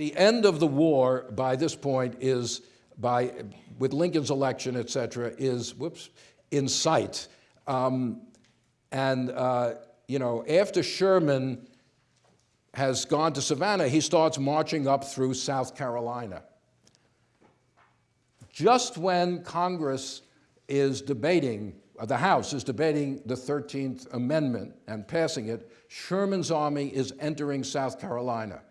The end of the war by this point is by, with Lincoln's election, et cetera, is, whoops, in sight. Um, and, uh, you know, after Sherman has gone to Savannah, he starts marching up through South Carolina. Just when Congress is debating, uh, the House is debating the 13th Amendment and passing it, Sherman's army is entering South Carolina.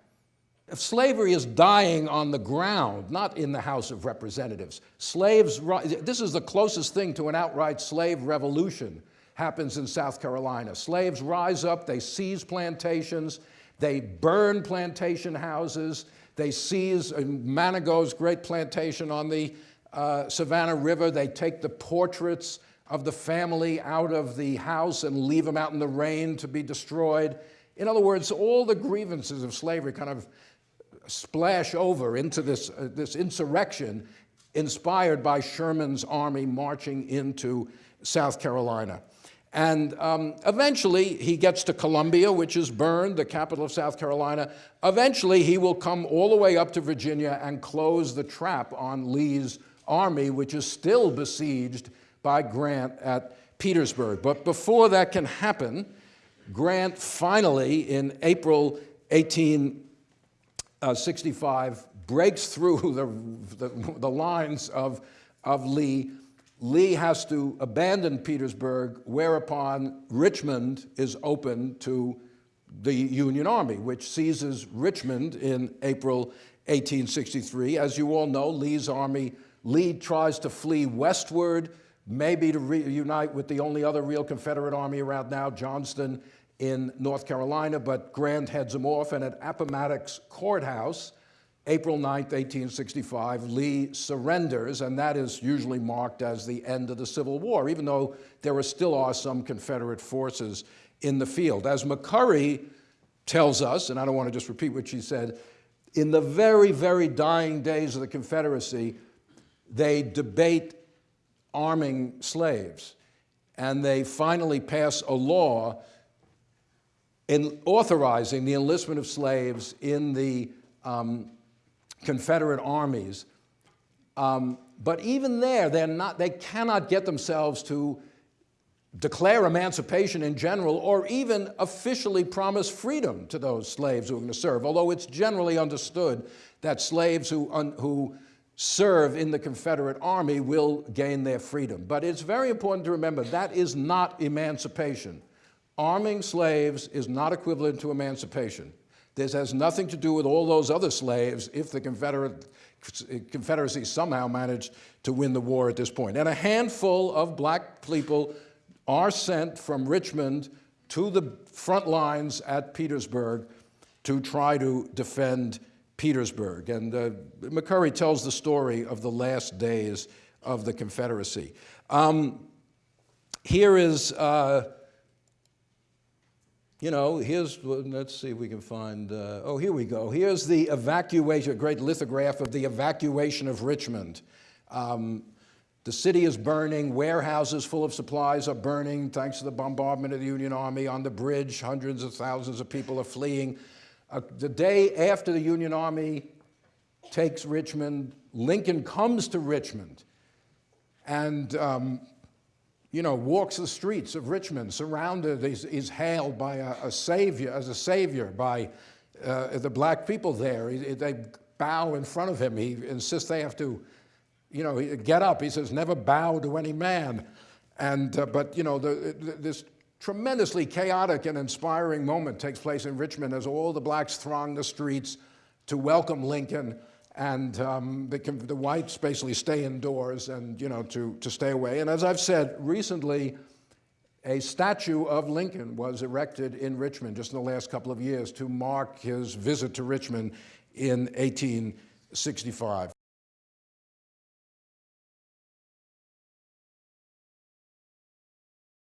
Slavery is dying on the ground, not in the House of Representatives. Slaves, this is the closest thing to an outright slave revolution happens in South Carolina. Slaves rise up, they seize plantations, they burn plantation houses, they seize Manigault's great plantation on the uh, Savannah River, they take the portraits of the family out of the house and leave them out in the rain to be destroyed. In other words, all the grievances of slavery kind of splash over into this, uh, this insurrection inspired by Sherman's army marching into South Carolina. And um, eventually he gets to Columbia, which is burned, the capital of South Carolina. Eventually he will come all the way up to Virginia and close the trap on Lee's army, which is still besieged by Grant at Petersburg. But before that can happen, Grant finally, in April Uh, 1865, breaks through the, the, the lines of, of Lee. Lee has to abandon Petersburg, whereupon Richmond is open to the Union Army, which seizes Richmond in April 1863. As you all know, Lee's army, Lee tries to flee westward, maybe to reunite with the only other real Confederate army around now, Johnston in North Carolina, but Grant heads him off, and at Appomattox Courthouse, April 9, 1865, Lee surrenders, and that is usually marked as the end of the Civil War, even though there are still are some Confederate forces in the field. As McCurry tells us, and I don't want to just repeat what she said, in the very, very dying days of the Confederacy, they debate arming slaves. And they finally pass a law in authorizing the enlistment of slaves in the um, Confederate armies. Um, but even there, they're not, they cannot get themselves to declare emancipation in general or even officially promise freedom to those slaves who are going to serve, although it's generally understood that slaves who, who serve in the Confederate Army will gain their freedom. But it's very important to remember that is not emancipation. Arming slaves is not equivalent to emancipation. This has nothing to do with all those other slaves if the Confederate, Confederacy somehow managed to win the war at this point. And a handful of black people are sent from Richmond to the front lines at Petersburg to try to defend Petersburg. And uh, McCurry tells the story of the last days of the Confederacy. Um, here is, uh, you know, here's, let's see if we can find, uh, oh, here we go. Here's the evacuation, a great lithograph of the evacuation of Richmond. Um, the city is burning, warehouses full of supplies are burning thanks to the bombardment of the Union Army. On the bridge, hundreds of thousands of people are fleeing. Uh, the day after the Union Army takes Richmond, Lincoln comes to Richmond and, um, you know, walks the streets of Richmond, surrounded, is, is hailed by a, a, savior, as a savior by uh, the black people there. He, they bow in front of him. He insists they have to, you know, get up. He says, never bow to any man. And, uh, but, you know, the, the, this tremendously chaotic and inspiring moment takes place in Richmond as all the blacks throng the streets to welcome Lincoln and um, the, the, whites basically stay indoors and, you know, to, to stay away. And as I've said, recently, a statue of Lincoln was erected in Richmond just in the last couple of years to mark his visit to Richmond in 1865.